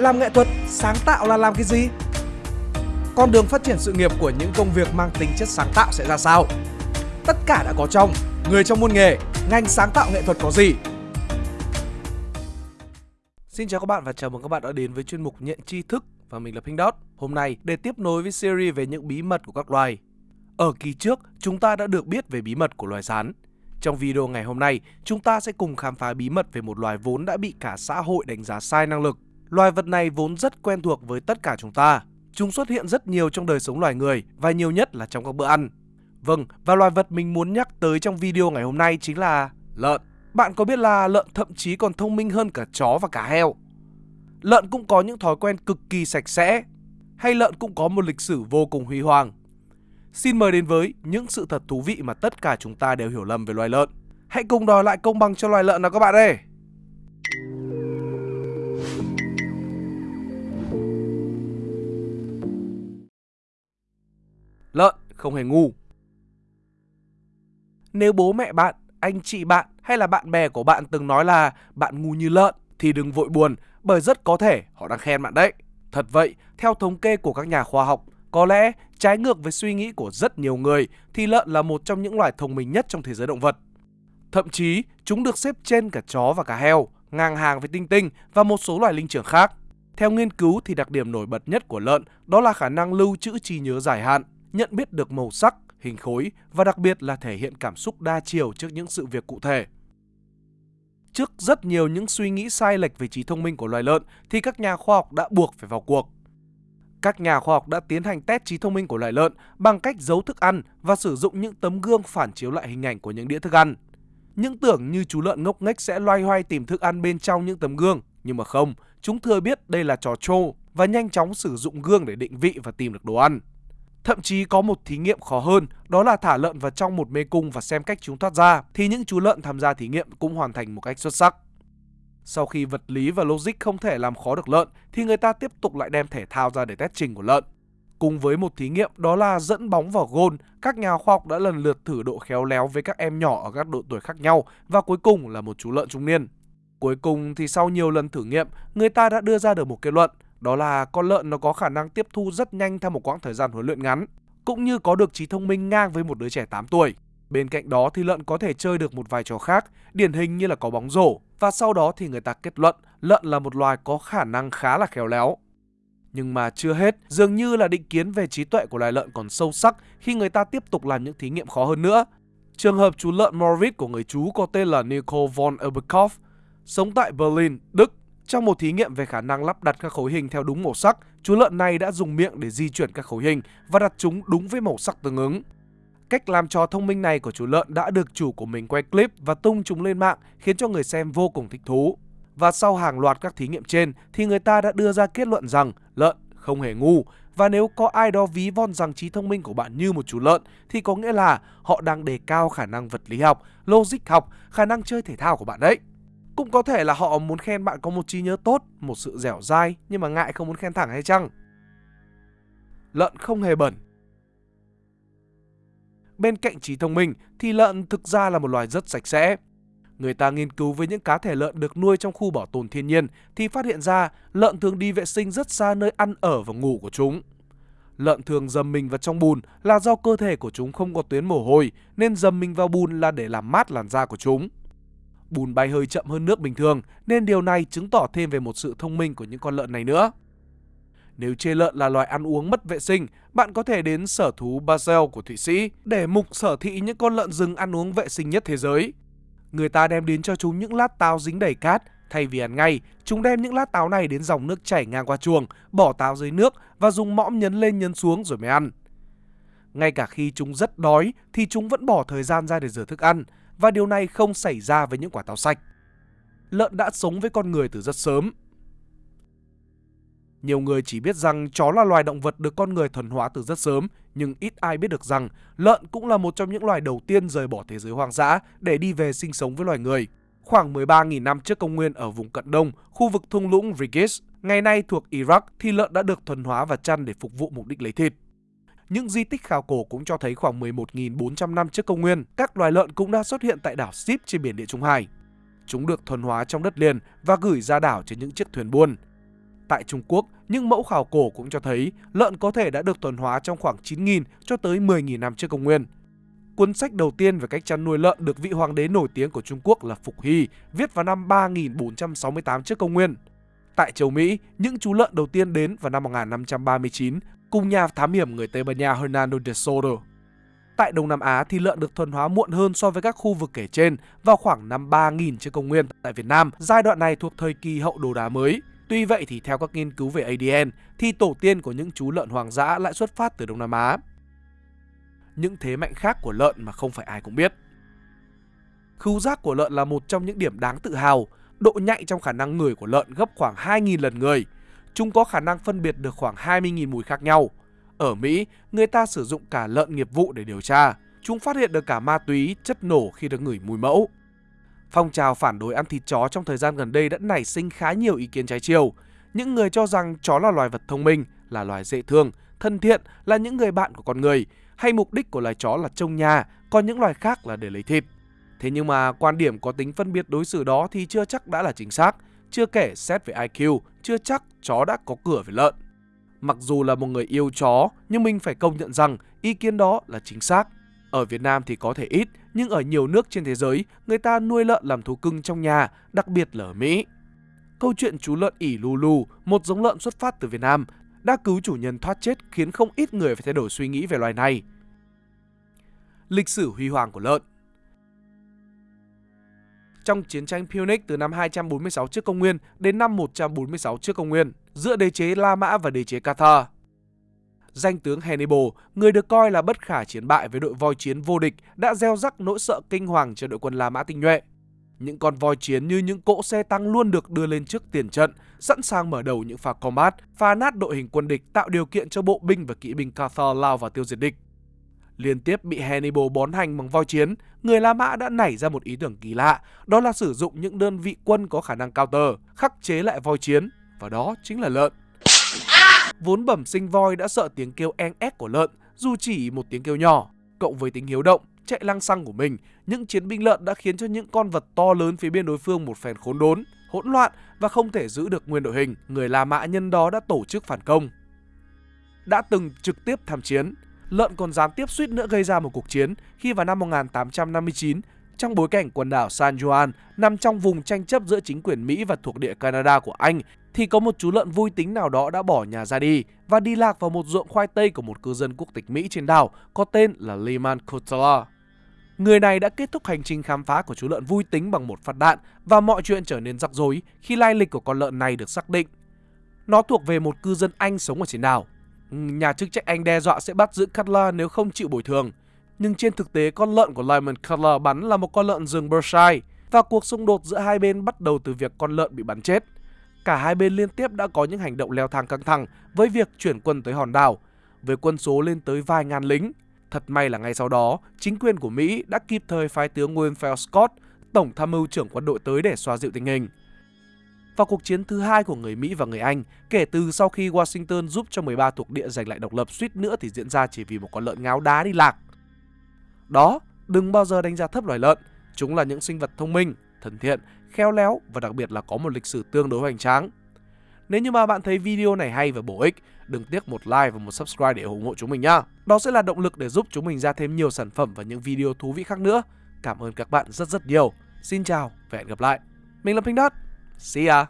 Làm nghệ thuật, sáng tạo là làm cái gì? Con đường phát triển sự nghiệp của những công việc mang tính chất sáng tạo sẽ ra sao? Tất cả đã có trong Người trong môn nghề, ngành sáng tạo nghệ thuật có gì? Xin chào các bạn và chào mừng các bạn đã đến với chuyên mục Nhận tri thức và mình là Pink Dot. Hôm nay để tiếp nối với series về những bí mật của các loài. Ở kỳ trước, chúng ta đã được biết về bí mật của loài rắn. Trong video ngày hôm nay, chúng ta sẽ cùng khám phá bí mật về một loài vốn đã bị cả xã hội đánh giá sai năng lực. Loài vật này vốn rất quen thuộc với tất cả chúng ta. Chúng xuất hiện rất nhiều trong đời sống loài người và nhiều nhất là trong các bữa ăn. Vâng, và loài vật mình muốn nhắc tới trong video ngày hôm nay chính là lợn. Bạn có biết là lợn thậm chí còn thông minh hơn cả chó và cả heo? Lợn cũng có những thói quen cực kỳ sạch sẽ, hay lợn cũng có một lịch sử vô cùng huy hoàng. Xin mời đến với những sự thật thú vị mà tất cả chúng ta đều hiểu lầm về loài lợn. Hãy cùng đòi lại công bằng cho loài lợn nào các bạn ơi! Không hề ngu. Nếu bố mẹ bạn, anh chị bạn hay là bạn bè của bạn từng nói là bạn ngu như lợn thì đừng vội buồn bởi rất có thể họ đang khen bạn đấy. Thật vậy, theo thống kê của các nhà khoa học, có lẽ trái ngược với suy nghĩ của rất nhiều người thì lợn là một trong những loài thông minh nhất trong thế giới động vật. Thậm chí, chúng được xếp trên cả chó và cả heo, ngang hàng với tinh tinh và một số loài linh trưởng khác. Theo nghiên cứu thì đặc điểm nổi bật nhất của lợn đó là khả năng lưu trữ trí nhớ dài hạn, nhận biết được màu sắc, hình khối và đặc biệt là thể hiện cảm xúc đa chiều trước những sự việc cụ thể. Trước rất nhiều những suy nghĩ sai lệch về trí thông minh của loài lợn thì các nhà khoa học đã buộc phải vào cuộc. Các nhà khoa học đã tiến hành test trí thông minh của loài lợn bằng cách giấu thức ăn và sử dụng những tấm gương phản chiếu lại hình ảnh của những đĩa thức ăn. Những tưởng như chú lợn ngốc nghếch sẽ loay hoay tìm thức ăn bên trong những tấm gương, nhưng mà không, chúng thừa biết đây là trò trô và nhanh chóng sử dụng gương để định vị và tìm được đồ ăn. Thậm chí có một thí nghiệm khó hơn, đó là thả lợn vào trong một mê cung và xem cách chúng thoát ra, thì những chú lợn tham gia thí nghiệm cũng hoàn thành một cách xuất sắc. Sau khi vật lý và logic không thể làm khó được lợn, thì người ta tiếp tục lại đem thể thao ra để test trình của lợn. Cùng với một thí nghiệm đó là dẫn bóng vào gôn, các nhà khoa học đã lần lượt thử độ khéo léo với các em nhỏ ở các độ tuổi khác nhau và cuối cùng là một chú lợn trung niên. Cuối cùng thì sau nhiều lần thử nghiệm, người ta đã đưa ra được một kết luận, đó là con lợn nó có khả năng tiếp thu rất nhanh theo một quãng thời gian huấn luyện ngắn, cũng như có được trí thông minh ngang với một đứa trẻ 8 tuổi. Bên cạnh đó thì lợn có thể chơi được một vài trò khác, điển hình như là có bóng rổ, và sau đó thì người ta kết luận lợn là một loài có khả năng khá là khéo léo. Nhưng mà chưa hết, dường như là định kiến về trí tuệ của loài lợn còn sâu sắc khi người ta tiếp tục làm những thí nghiệm khó hơn nữa. Trường hợp chú lợn Moritz của người chú có tên là Nicole von Eberkopf, sống tại Berlin, Đức. Trong một thí nghiệm về khả năng lắp đặt các khối hình theo đúng màu sắc, chú lợn này đã dùng miệng để di chuyển các khối hình và đặt chúng đúng với màu sắc tương ứng. Cách làm trò thông minh này của chú lợn đã được chủ của mình quay clip và tung chúng lên mạng khiến cho người xem vô cùng thích thú. Và sau hàng loạt các thí nghiệm trên thì người ta đã đưa ra kết luận rằng lợn không hề ngu và nếu có ai đó ví von rằng trí thông minh của bạn như một chú lợn thì có nghĩa là họ đang đề cao khả năng vật lý học, logic học, khả năng chơi thể thao của bạn đấy. Cũng có thể là họ muốn khen bạn có một trí nhớ tốt, một sự dẻo dai nhưng mà ngại không muốn khen thẳng hay chăng? Lợn không hề bẩn. Bên cạnh trí thông minh thì lợn thực ra là một loài rất sạch sẽ. Người ta nghiên cứu với những cá thể lợn được nuôi trong khu bảo tồn thiên nhiên thì phát hiện ra lợn thường đi vệ sinh rất xa nơi ăn ở và ngủ của chúng. Lợn thường dầm mình vào trong bùn là do cơ thể của chúng không có tuyến mồ hôi nên dầm mình vào bùn là để làm mát làn da của chúng. Bùn bay hơi chậm hơn nước bình thường nên điều này chứng tỏ thêm về một sự thông minh của những con lợn này nữa. Nếu chê lợn là loài ăn uống mất vệ sinh, bạn có thể đến sở thú Basel của Thụy Sĩ để mục sở thị những con lợn rừng ăn uống vệ sinh nhất thế giới. Người ta đem đến cho chúng những lát táo dính đầy cát, thay vì ăn ngay, chúng đem những lát táo này đến dòng nước chảy ngang qua chuồng, bỏ táo dưới nước và dùng mõm nhấn lên nhấn xuống rồi mới ăn. Ngay cả khi chúng rất đói thì chúng vẫn bỏ thời gian ra để rửa thức ăn và điều này không xảy ra với những quả táo sạch. Lợn đã sống với con người từ rất sớm. Nhiều người chỉ biết rằng chó là loài động vật được con người thuần hóa từ rất sớm, nhưng ít ai biết được rằng lợn cũng là một trong những loài đầu tiên rời bỏ thế giới hoang dã để đi về sinh sống với loài người. Khoảng 13.000 năm trước công nguyên ở vùng cận đông, khu vực thung lũng Rigis, ngày nay thuộc Iraq thì lợn đã được thuần hóa và chăn để phục vụ mục đích lấy thịt. Những di tích khảo cổ cũng cho thấy khoảng 11.400 năm trước công nguyên, các loài lợn cũng đã xuất hiện tại đảo Sip trên biển Địa Trung Hải. Chúng được thuần hóa trong đất liền và gửi ra đảo trên những chiếc thuyền buôn. Tại Trung Quốc, những mẫu khảo cổ cũng cho thấy lợn có thể đã được thuần hóa trong khoảng 9.000 cho tới 10.000 năm trước công nguyên. Cuốn sách đầu tiên về cách chăn nuôi lợn được vị hoàng đế nổi tiếng của Trung Quốc là Phục Hy, viết vào năm 3468 trước công nguyên. Tại châu Mỹ, những chú lợn đầu tiên đến vào năm 1539 cùng nhà thám hiểm người Tây Ban Nha Hernando de Soto. Tại Đông Nam Á thì lợn được thuần hóa muộn hơn so với các khu vực kể trên vào khoảng năm 3000 trước công nguyên tại Việt Nam. Giai đoạn này thuộc thời kỳ hậu đồ đá mới. Tuy vậy thì theo các nghiên cứu về ADN thì tổ tiên của những chú lợn hoàng dã lại xuất phát từ Đông Nam Á. Những thế mạnh khác của lợn mà không phải ai cũng biết. Khứu giác của lợn là một trong những điểm đáng tự hào. Độ nhạy trong khả năng ngửi của lợn gấp khoảng 2.000 lần người. Chúng có khả năng phân biệt được khoảng 20.000 mùi khác nhau. Ở Mỹ, người ta sử dụng cả lợn nghiệp vụ để điều tra. Chúng phát hiện được cả ma túy, chất nổ khi được ngửi mùi mẫu. Phong trào phản đối ăn thịt chó trong thời gian gần đây đã nảy sinh khá nhiều ý kiến trái chiều. Những người cho rằng chó là loài vật thông minh, là loài dễ thương, thân thiện, là những người bạn của con người, hay mục đích của loài chó là trông nhà, còn những loài khác là để lấy thịt. Thế nhưng mà quan điểm có tính phân biệt đối xử đó thì chưa chắc đã là chính xác, chưa kể xét về IQ, chưa chắc chó đã có cửa với lợn. Mặc dù là một người yêu chó, nhưng mình phải công nhận rằng ý kiến đó là chính xác. Ở Việt Nam thì có thể ít, nhưng ở nhiều nước trên thế giới, người ta nuôi lợn làm thú cưng trong nhà, đặc biệt là ở Mỹ. Câu chuyện chú lợn ỉ Lulu, một giống lợn xuất phát từ Việt Nam, đã cứu chủ nhân thoát chết khiến không ít người phải thay đổi suy nghĩ về loài này. Lịch sử huy hoàng của lợn trong chiến tranh Punic từ năm 246 trước công nguyên đến năm 146 trước công nguyên giữa đế chế La Mã và đế chế Carthage, Danh tướng Hannibal, người được coi là bất khả chiến bại với đội voi chiến vô địch, đã gieo rắc nỗi sợ kinh hoàng cho đội quân La Mã tinh nhuệ. Những con voi chiến như những cỗ xe tăng luôn được đưa lên trước tiền trận, sẵn sàng mở đầu những pha combat, phá nát đội hình quân địch tạo điều kiện cho bộ binh và kỵ binh Cathar lao vào tiêu diệt địch. Liên tiếp bị Hannibal bón hành bằng voi chiến, người La Mã đã nảy ra một ý tưởng kỳ lạ, đó là sử dụng những đơn vị quân có khả năng counter, khắc chế lại voi chiến, và đó chính là lợn. Vốn bẩm sinh voi đã sợ tiếng kêu en ép của lợn, dù chỉ một tiếng kêu nhỏ, cộng với tính hiếu động, chạy lăng xăng của mình, những chiến binh lợn đã khiến cho những con vật to lớn phía bên đối phương một phen khốn đốn, hỗn loạn và không thể giữ được nguyên đội hình. Người La Mã nhân đó đã tổ chức phản công. Đã từng trực tiếp tham chiến, lợn còn gián tiếp suýt nữa gây ra một cuộc chiến khi vào năm 1859, trong bối cảnh quần đảo San Juan nằm trong vùng tranh chấp giữa chính quyền Mỹ và thuộc địa Canada của Anh, thì có một chú lợn vui tính nào đó đã bỏ nhà ra đi và đi lạc vào một ruộng khoai tây của một cư dân quốc tịch Mỹ trên đảo có tên là Lehman Cotler. Người này đã kết thúc hành trình khám phá của chú lợn vui tính bằng một phát đạn và mọi chuyện trở nên rắc rối khi lai lịch của con lợn này được xác định. Nó thuộc về một cư dân Anh sống ở trên đảo Nhà chức trách Anh đe dọa sẽ bắt giữ Cutler nếu không chịu bồi thường. Nhưng trên thực tế con lợn của Lyman Cutler bắn là một con lợn rừng Berkshire và cuộc xung đột giữa hai bên bắt đầu từ việc con lợn bị bắn chết. Cả hai bên liên tiếp đã có những hành động leo thang căng thẳng với việc chuyển quân tới hòn đảo, với quân số lên tới vài ngàn lính. Thật may là ngay sau đó, chính quyền của Mỹ đã kịp thời phái tướng Winfield Scott, tổng tham mưu trưởng quân đội tới để xoa dịu tình hình vào cuộc chiến thứ hai của người Mỹ và người Anh kể từ sau khi Washington giúp cho 13 thuộc địa giành lại độc lập suýt nữa thì diễn ra chỉ vì một con lợn ngáo đá đi lạc. Đó, đừng bao giờ đánh giá thấp loài lợn, chúng là những sinh vật thông minh, thân thiện, khéo léo và đặc biệt là có một lịch sử tương đối hoành tráng. Nếu như mà bạn thấy video này hay và bổ ích, đừng tiếc một like và một subscribe để ủng hộ chúng mình nhá. Đó sẽ là động lực để giúp chúng mình ra thêm nhiều sản phẩm và những video thú vị khác nữa. Cảm ơn các bạn rất rất nhiều. Xin chào và hẹn gặp lại. Mình là Pink Dot. See ya!